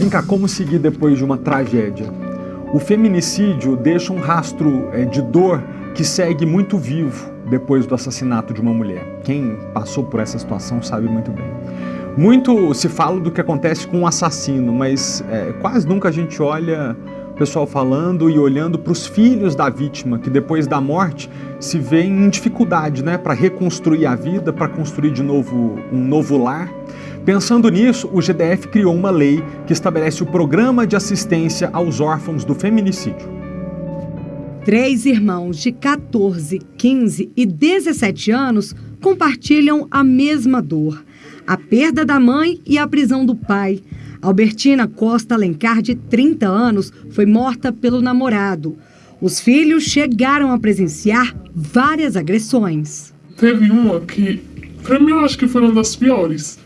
Vem cá, como seguir depois de uma tragédia? O feminicídio deixa um rastro é, de dor que segue muito vivo depois do assassinato de uma mulher. Quem passou por essa situação sabe muito bem. Muito se fala do que acontece com um assassino, mas é, quase nunca a gente olha o pessoal falando e olhando para os filhos da vítima, que depois da morte se vê em dificuldade né, para reconstruir a vida, para construir de novo um novo lar. Pensando nisso, o GDF criou uma lei que estabelece o Programa de Assistência aos Órfãos do Feminicídio. Três irmãos de 14, 15 e 17 anos compartilham a mesma dor a perda da mãe e a prisão do pai. Albertina Costa Alencar, de 30 anos, foi morta pelo namorado. Os filhos chegaram a presenciar várias agressões. Teve uma que, pra mim, eu acho que foi uma das piores.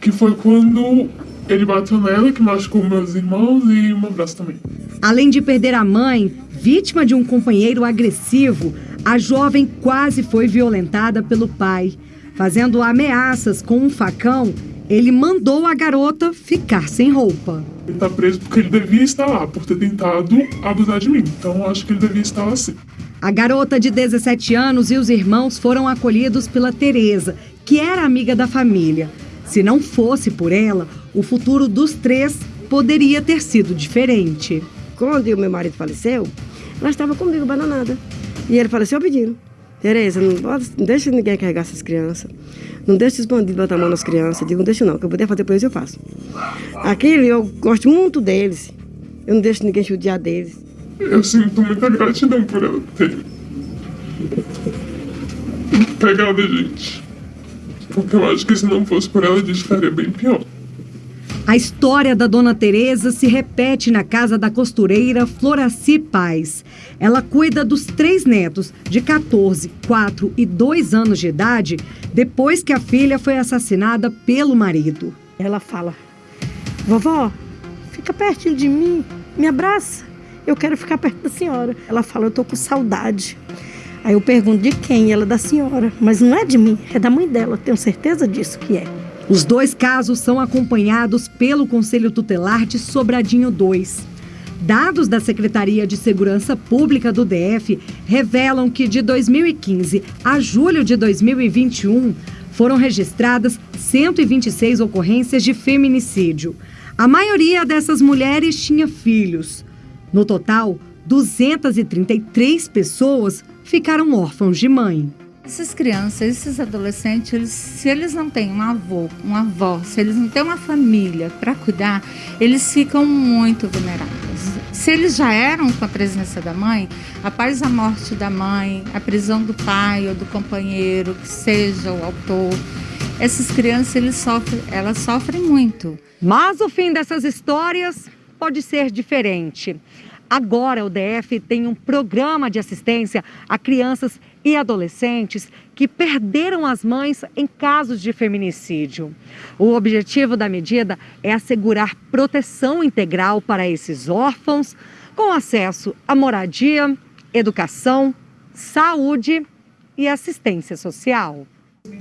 Que foi quando ele bateu nela, que machucou meus irmãos e meu braço também. Além de perder a mãe, vítima de um companheiro agressivo, a jovem quase foi violentada pelo pai. Fazendo ameaças com um facão, ele mandou a garota ficar sem roupa. Ele está preso porque ele devia estar lá, por ter tentado abusar de mim. Então acho que ele devia estar assim. A garota de 17 anos e os irmãos foram acolhidos pela Teresa, que era amiga da família. Se não fosse por ela, o futuro dos três poderia ter sido diferente. Quando o meu marido faleceu, ela estava comigo bananada. E ele faleceu pedindo. Tereza, não, não deixa ninguém carregar essas crianças. Não deixa os bandidos botar a mão nas crianças. Digo, não deixa não, o que eu puder fazer por eles eu faço. Aquele, eu gosto muito deles. Eu não deixo ninguém judiar deles. Eu sinto muita gratidão por ela ter pegado a gente. Porque eu acho que se não fosse por ela, a gente estaria bem pior. A história da Dona Teresa se repete na casa da costureira Floraci Paz. Ela cuida dos três netos, de 14, 4 e 2 anos de idade, depois que a filha foi assassinada pelo marido. Ela fala: Vovó, fica pertinho de mim, me abraça. Eu quero ficar perto da senhora. Ela fala: Eu tô com saudade. Aí eu pergunto de quem? Ela da senhora. Mas não é de mim, é da mãe dela. Tenho certeza disso que é. Os dois casos são acompanhados pelo Conselho Tutelar de Sobradinho 2. Dados da Secretaria de Segurança Pública do DF revelam que de 2015 a julho de 2021 foram registradas 126 ocorrências de feminicídio. A maioria dessas mulheres tinha filhos. No total, 233 pessoas ficaram órfãos de mãe. Essas crianças, esses adolescentes, eles, se eles não têm um avô, uma avó, se eles não têm uma família para cuidar, eles ficam muito vulneráveis. Se eles já eram com a presença da mãe, após a morte da mãe, a prisão do pai ou do companheiro, que seja o autor, essas crianças eles sofrem, elas sofrem muito. Mas o fim dessas histórias pode ser diferente. Agora o DF tem um programa de assistência a crianças e adolescentes que perderam as mães em casos de feminicídio. O objetivo da medida é assegurar proteção integral para esses órfãos, com acesso à moradia, educação, saúde e assistência social.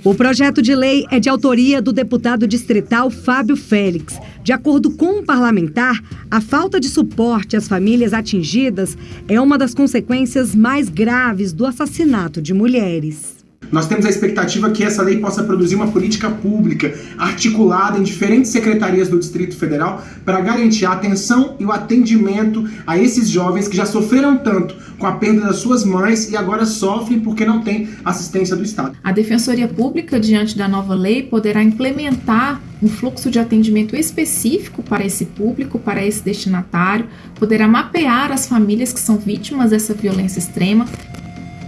O projeto de lei é de autoria do deputado distrital Fábio Félix. De acordo com um parlamentar, a falta de suporte às famílias atingidas é uma das consequências mais graves do assassinato de mulheres. Nós temos a expectativa que essa lei possa produzir uma política pública articulada em diferentes secretarias do Distrito Federal para garantir a atenção e o atendimento a esses jovens que já sofreram tanto com a perda das suas mães e agora sofrem porque não têm assistência do Estado. A Defensoria Pública, diante da nova lei, poderá implementar um fluxo de atendimento específico para esse público, para esse destinatário, poderá mapear as famílias que são vítimas dessa violência extrema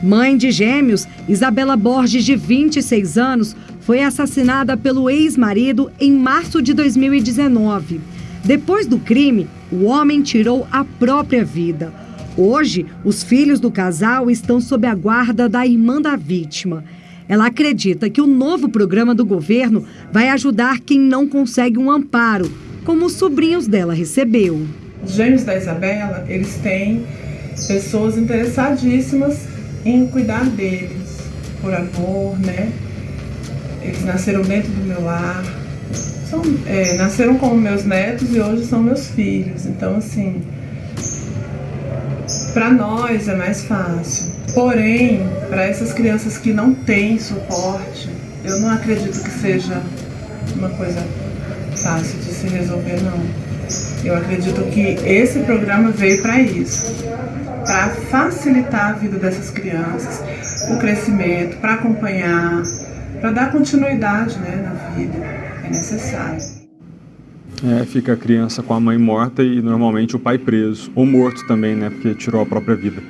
Mãe de gêmeos, Isabela Borges, de 26 anos, foi assassinada pelo ex-marido em março de 2019. Depois do crime, o homem tirou a própria vida. Hoje, os filhos do casal estão sob a guarda da irmã da vítima. Ela acredita que o novo programa do governo vai ajudar quem não consegue um amparo, como os sobrinhos dela recebeu. Os gêmeos da Isabela, eles têm pessoas interessadíssimas em cuidar deles, por amor, né? Eles nasceram dentro do meu lar, são, é, nasceram como meus netos e hoje são meus filhos. Então, assim, para nós é mais fácil. Porém, para essas crianças que não têm suporte, eu não acredito que seja uma coisa fácil de se resolver, não. Eu acredito que esse programa veio para isso para facilitar a vida dessas crianças, o crescimento, para acompanhar, para dar continuidade né, na vida. É necessário. É, fica a criança com a mãe morta e normalmente o pai preso, ou morto também, né, porque tirou a própria vida.